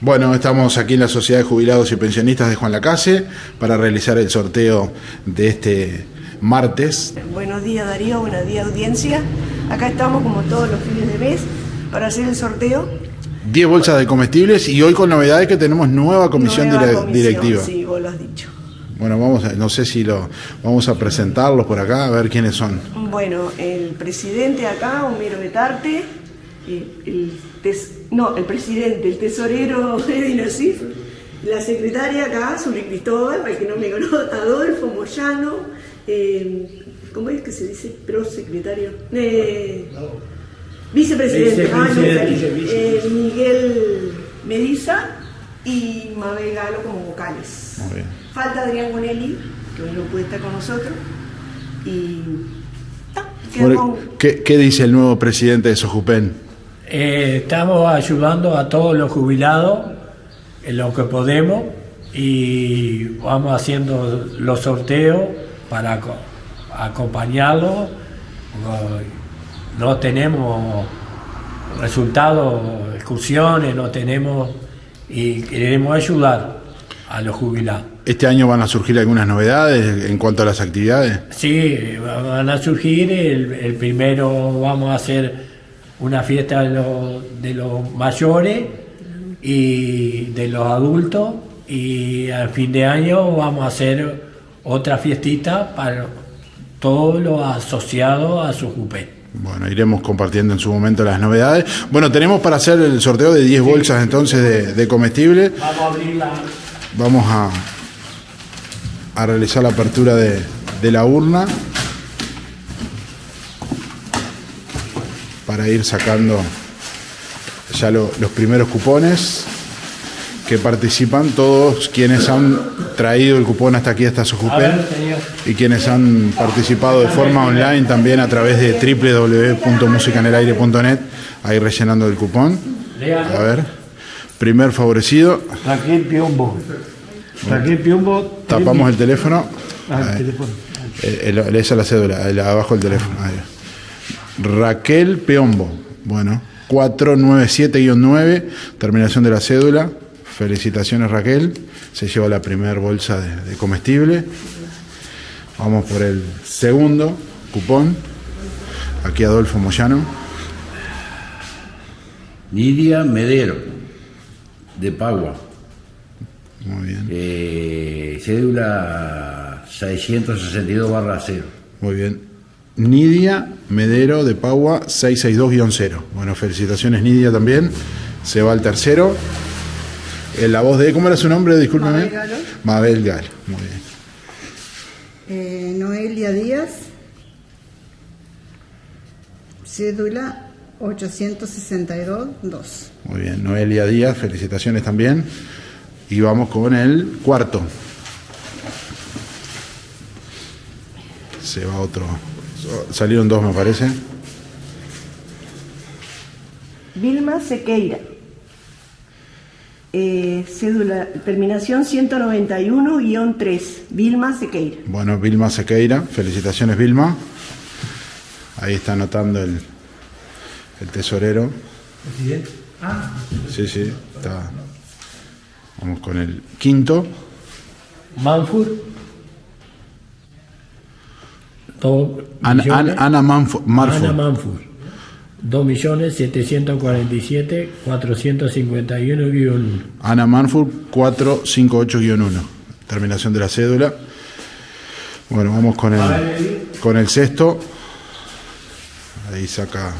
Bueno, estamos aquí en la Sociedad de Jubilados y Pensionistas de Juan Lacase para realizar el sorteo de este martes. Buenos días Darío, buenos días audiencia. Acá estamos como todos los fines de mes para hacer el sorteo. 10 bolsas de comestibles y hoy con novedades que tenemos nueva comisión, Nueva comisión, directiva. Sí, vos lo has dicho. Bueno, vamos a- no sé si lo vamos a presentarlos por acá, a ver quiénes son. Bueno, el presidente acá, Homero Betarte, el, no, el presidente, el tesorero Eddy Nasif, la secretaria acá, Zuli Cristóbal, para el que no me conoce, Adolfo Moyano, eh, ¿cómo es que se dice? Prosecretario. Eh, vicepresidente, ah, eh, Miguel Mediza y Mabel Galo como vocales. Muy bien. Falta Adrián Bonelli, que hoy no puede estar con nosotros. Y. ta, queda Bueno, con- ¿Qué, qué dice el nuevo presidente de Sojupen? Eh, estamos ayudando a todos los jubilados en lo que podemos y vamos haciendo los sorteos para aco- acompañarlos. No- No tenemos resultados, excursiones, no tenemos y queremos ayudar a los jubilados. ¿Este año van a surgir algunas novedades en cuanto a las actividades? Sí, van a surgir. El, el primero vamos a hacer una fiesta de los, de los mayores y de los adultos. Y al fin de año vamos a hacer otra fiestita para todos los asociados a su jupé. Bueno, iremos compartiendo en su momento las novedades. Bueno, tenemos para hacer el sorteo de 10 bolsas entonces de, de comestibles. Vamos a abrir la. Vamos a, a realizar la apertura de, de la urna para ir sacando ya lo- los primeros cupones que participan todos quienes han traído el cupón hasta aquí, hasta A Sojupen y quienes han participado de forma online también a través de www.musicanelaire.net, ahí rellenando el cupón. A ver, primer favorecido, Raquel Piombo. Raquel Piombo. tapamos el teléfono. Ah, el teléfono. Eh, el- esa es la cédula, abajo el teléfono. ahí. Raquel Peombo. Bueno, 497-9, terminación de la cédula. Felicitaciones Raquel. Se lleva la primera bolsa de, de comestible. Vamos por el segundo cupón. Aquí Adolfo Moyano. Nidia Medero, de Pagua. Muy bien. Eh, cédula 662 barra 0. Muy bien. Nidia Medero de Paua 662-0. Bueno, felicitaciones Nidia también. Se va al tercero. En la voz de, ¿cómo era su nombre? Discúlpeme. Mabel Galo. Mabel Galo. Muy bien. Eh, Noelia Díaz, cédula 862-2. Muy bien. Noelia Díaz, felicitaciones también. Y vamos con el cuarto. Se va otro. Salieron dos, me parece. Vilma Sequeira. Eh, cédula, terminación 191-3. Vilma Sequeira. Bueno, Vilma Sequeira, felicitaciones Vilma. Ahí está anotando el, el tesorero. Sí, sí, está. Vamos con el quinto. Manfur. Dos Ana, millones. Ana, Ana Manfo-. Ana Manfur. 2.747.451-1. Ana Manfur 458-1. Terminación de la cédula. Bueno, vamos con el, con el sexto. Ahí saca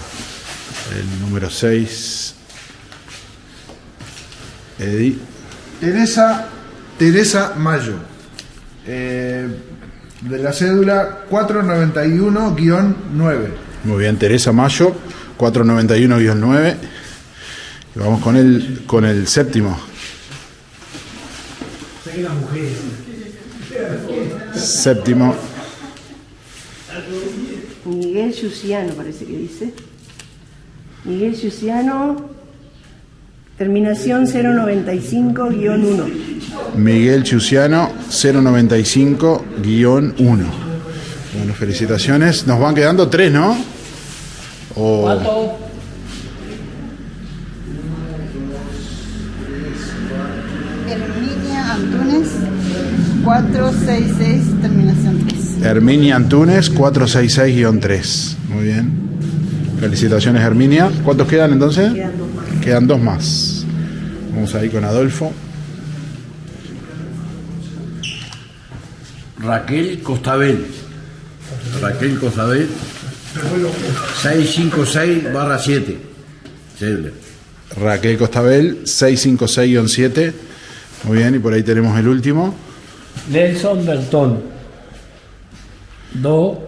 el número 6. Eddie. Teresa, Teresa Mayo. Eh, de la cédula 491-9. Muy bien, Teresa Mayo, 491-9. Y vamos con el, con el séptimo. Séptimo. Miguel Yuciano, parece que dice. Miguel Yuciano, terminación 095-1. Miguel Chuciano, 095-1. Bueno, felicitaciones. Nos van quedando tres, ¿no? O- ¿Cuánto? Antunes 466, terminación 3. Herminia Antunes, 466-3. Muy bien. Felicitaciones, Herminia. ¿Cuántos quedan entonces? Quedan dos. Quedan dos más. Vamos ahí con Adolfo. Raquel Costabel. Raquel Costabel. 656 barra 7. Cédula. Raquel Costabel, 656-7. Muy bien, y por ahí tenemos el último. Nelson Bertón. 2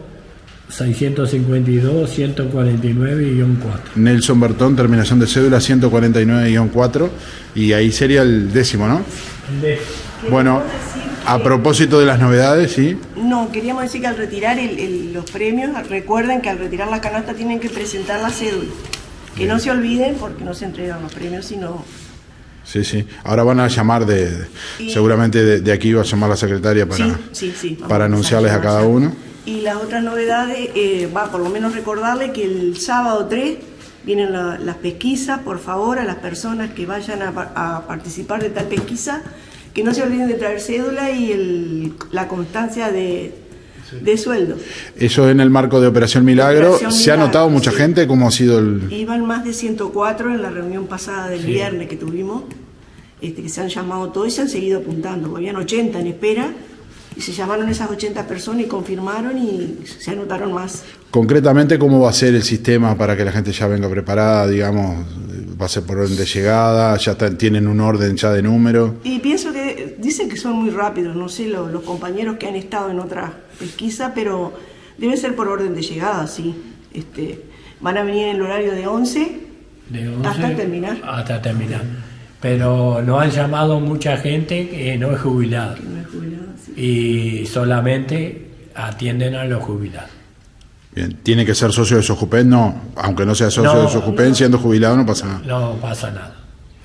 652 149-4. Nelson Bertón, terminación de cédula 149-4. Y ahí sería el décimo, ¿no? Bueno, a propósito de las novedades, sí. No, queríamos decir que al retirar el- el- los premios, recuerden que al retirar la canasta tienen que presentar la cédula. Que no se olviden porque no se entregan los premios, sino Sí, sí. Ahora van a llamar de. Y- Seguramente de, de aquí va a llamar la secretaria para, sí, sí, sí. vamos para a anunciarles a llamar. cada uno. Y las otras novedades, eh, va por lo menos recordarle que el sábado 3 vienen la- las pesquisas, por favor, a las personas que vayan a, a participar de tal pesquisa, que no se olviden de traer cédula y el- la constancia de, de sueldo. Eso en el marco de Operación Milagro. Operación ¿Se ha Milagro, notado mucha sí. gente? ¿Cómo ha sido el.? Iban más de 104 en la reunión pasada del viernes que tuvimos, este, que se han llamado todos y se han seguido apuntando. Habían 80 en espera y se llamaron esas 80 personas y confirmaron y se anotaron más. Concretamente, ¿cómo va a ser el sistema para que la gente ya venga preparada? Digamos, va a ser por orden de llegada, ya está- tienen un orden ya de número. Y pienso que dicen que son muy rápidos, no sé lo- los compañeros que han estado en otra pesquisa, pero debe ser por orden de llegada, sí. Este, van a venir en el horario de 11 De 11 hasta terminar. Hasta terminar. Pero nos han llamado mucha gente que no es jubilada No. Y solamente atienden a los jubilados. Bien, ¿tiene que ser socio de Sojupen? No, aunque no sea socio No, de Sojupen, siendo jubilado no pasa nada. No pasa nada.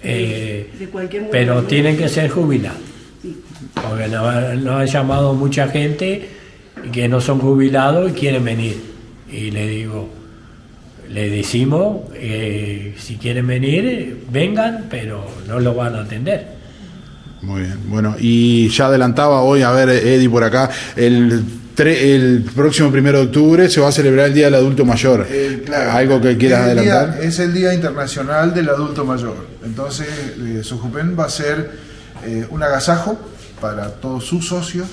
Eh, de cualquier pero tienen que ser jubilados. Sí. Porque nos, nos han llamado mucha gente que no son jubilados y quieren venir. Y le digo, le decimos, eh, si quieren venir, vengan, pero no lo van a atender. Muy bien, bueno, y ya adelantaba hoy, a ver, Eddie por acá, el, tre- el próximo primero de octubre se va a celebrar el Día del Adulto Mayor. Eh, claro. ¿Algo que quieras día- adelantar? es el Día Internacional del Adulto Mayor. Entonces, eh, Sojupen va a ser eh, un agasajo para todos sus socios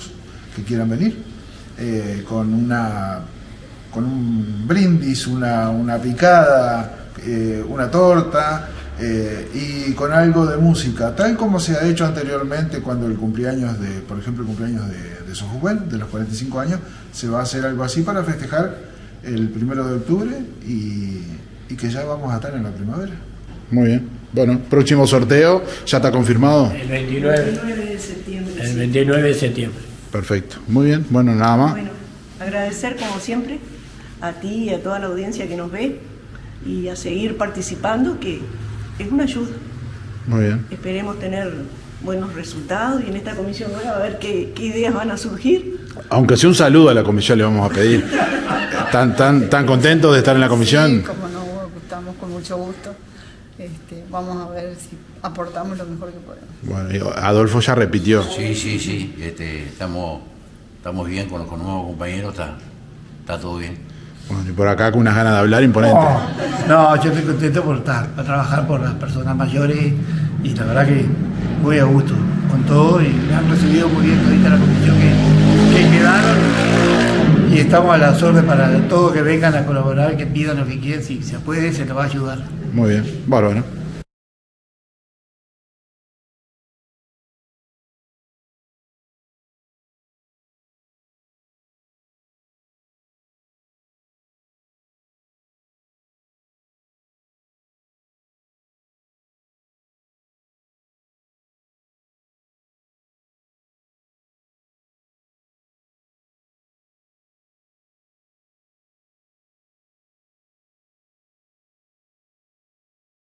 que quieran venir, eh, con una con un brindis, una, una picada, eh, una torta eh, y con algo de música, tal como se ha hecho anteriormente cuando el cumpleaños de, por ejemplo, el cumpleaños de, de Sojupen, de los 45 años, se va a hacer algo así para festejar el primero de octubre y, y que ya vamos a estar en la primavera. Muy bien. Bueno, próximo sorteo, ¿ya está confirmado? El 29, 29 de septiembre. el sí. 29 de septiembre. Perfecto. Muy bien, bueno, nada más. Bueno, agradecer como siempre a ti y a toda la audiencia que nos ve y a seguir participando, que es una ayuda. Muy bien. Esperemos tener buenos resultados y en esta comisión nueva a ver qué, qué ideas van a surgir. Aunque sea un saludo a la comisión le vamos a pedir. ¿Tan, tan, tan contentos de estar en la comisión? Sí, como no, estamos con mucho gusto. Este, vamos a ver si aportamos lo mejor que podemos. Bueno, y Adolfo ya repitió. Sí, sí, sí. Este, estamos, estamos bien con, con los nuevos compañeros, está, está todo bien. Bueno, y por acá con unas ganas de hablar imponente. Oh, no, yo estoy contento por estar, por trabajar por las personas mayores y la verdad que muy a gusto con todo y me han recibido muy bien ahorita la comisión que, que quedaron y estamos a las órdenes para todos que vengan a colaborar, que pidan lo que quieran, si se puede, se les va a ayudar. Muy bien, bárbaro.